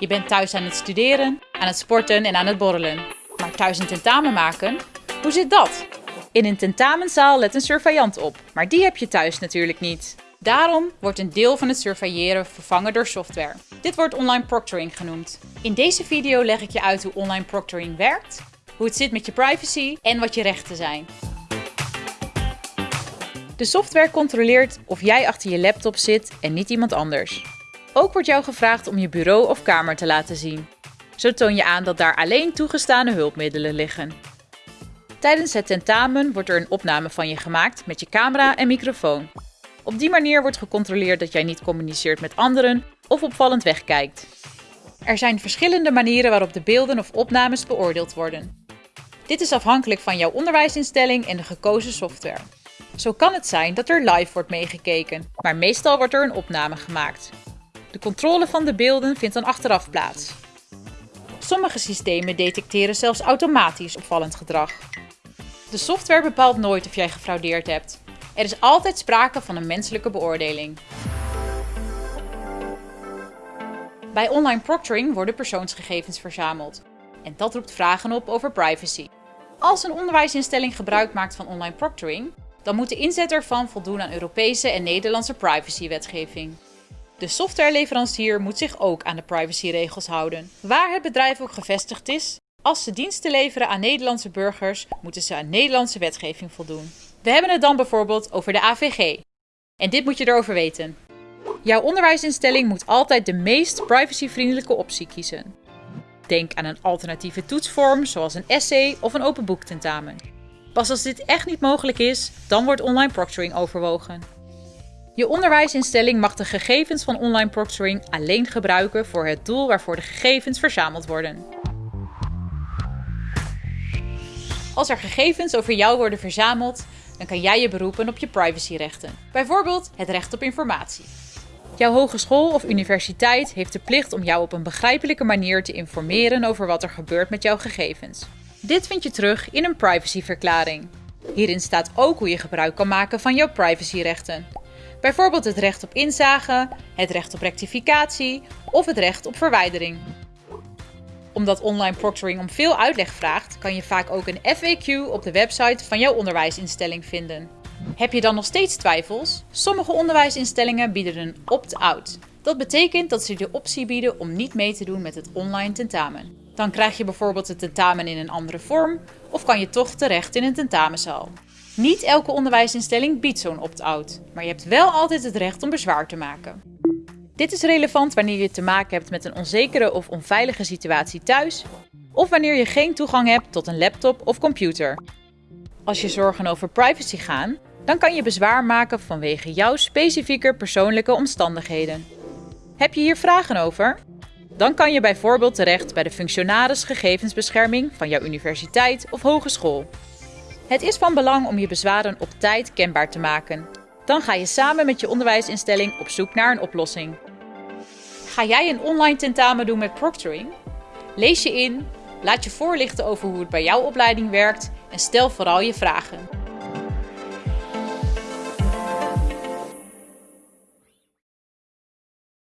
Je bent thuis aan het studeren, aan het sporten en aan het borrelen. Maar thuis een tentamen maken? Hoe zit dat? In een tentamenzaal let een surveillant op, maar die heb je thuis natuurlijk niet. Daarom wordt een deel van het surveilleren vervangen door software. Dit wordt online proctoring genoemd. In deze video leg ik je uit hoe online proctoring werkt, hoe het zit met je privacy en wat je rechten zijn. De software controleert of jij achter je laptop zit en niet iemand anders. Ook wordt jou gevraagd om je bureau of kamer te laten zien. Zo toon je aan dat daar alleen toegestane hulpmiddelen liggen. Tijdens het tentamen wordt er een opname van je gemaakt met je camera en microfoon. Op die manier wordt gecontroleerd dat jij niet communiceert met anderen of opvallend wegkijkt. Er zijn verschillende manieren waarop de beelden of opnames beoordeeld worden. Dit is afhankelijk van jouw onderwijsinstelling en de gekozen software. Zo kan het zijn dat er live wordt meegekeken, maar meestal wordt er een opname gemaakt. De controle van de beelden vindt dan achteraf plaats. Sommige systemen detecteren zelfs automatisch opvallend gedrag. De software bepaalt nooit of jij gefraudeerd hebt. Er is altijd sprake van een menselijke beoordeling. Bij online proctoring worden persoonsgegevens verzameld. En dat roept vragen op over privacy. Als een onderwijsinstelling gebruik maakt van online proctoring, dan moet de inzet ervan voldoen aan Europese en Nederlandse privacywetgeving. De softwareleverancier moet zich ook aan de privacyregels houden. Waar het bedrijf ook gevestigd is, als ze diensten leveren aan Nederlandse burgers, moeten ze aan Nederlandse wetgeving voldoen. We hebben het dan bijvoorbeeld over de AVG. En dit moet je erover weten. Jouw onderwijsinstelling moet altijd de meest privacyvriendelijke optie kiezen. Denk aan een alternatieve toetsvorm zoals een essay of een open boektentamen. Pas als dit echt niet mogelijk is, dan wordt online proctoring overwogen. Je onderwijsinstelling mag de gegevens van online proctoring alleen gebruiken voor het doel waarvoor de gegevens verzameld worden. Als er gegevens over jou worden verzameld, dan kan jij je beroepen op je privacyrechten. Bijvoorbeeld het recht op informatie. Jouw hogeschool of universiteit heeft de plicht om jou op een begrijpelijke manier te informeren over wat er gebeurt met jouw gegevens. Dit vind je terug in een privacyverklaring. Hierin staat ook hoe je gebruik kan maken van jouw privacyrechten. Bijvoorbeeld het recht op inzage, het recht op rectificatie of het recht op verwijdering. Omdat online proctoring om veel uitleg vraagt, kan je vaak ook een FAQ op de website van jouw onderwijsinstelling vinden. Heb je dan nog steeds twijfels? Sommige onderwijsinstellingen bieden een opt-out. Dat betekent dat ze de optie bieden om niet mee te doen met het online tentamen. Dan krijg je bijvoorbeeld het tentamen in een andere vorm of kan je toch terecht in een tentamenzaal. Niet elke onderwijsinstelling biedt zo'n opt-out, maar je hebt wel altijd het recht om bezwaar te maken. Dit is relevant wanneer je te maken hebt met een onzekere of onveilige situatie thuis of wanneer je geen toegang hebt tot een laptop of computer. Als je zorgen over privacy gaan, dan kan je bezwaar maken vanwege jouw specifieke persoonlijke omstandigheden. Heb je hier vragen over? Dan kan je bijvoorbeeld terecht bij de functionaris gegevensbescherming van jouw universiteit of hogeschool. Het is van belang om je bezwaren op tijd kenbaar te maken. Dan ga je samen met je onderwijsinstelling op zoek naar een oplossing. Ga jij een online tentamen doen met proctoring? Lees je in, laat je voorlichten over hoe het bij jouw opleiding werkt en stel vooral je vragen.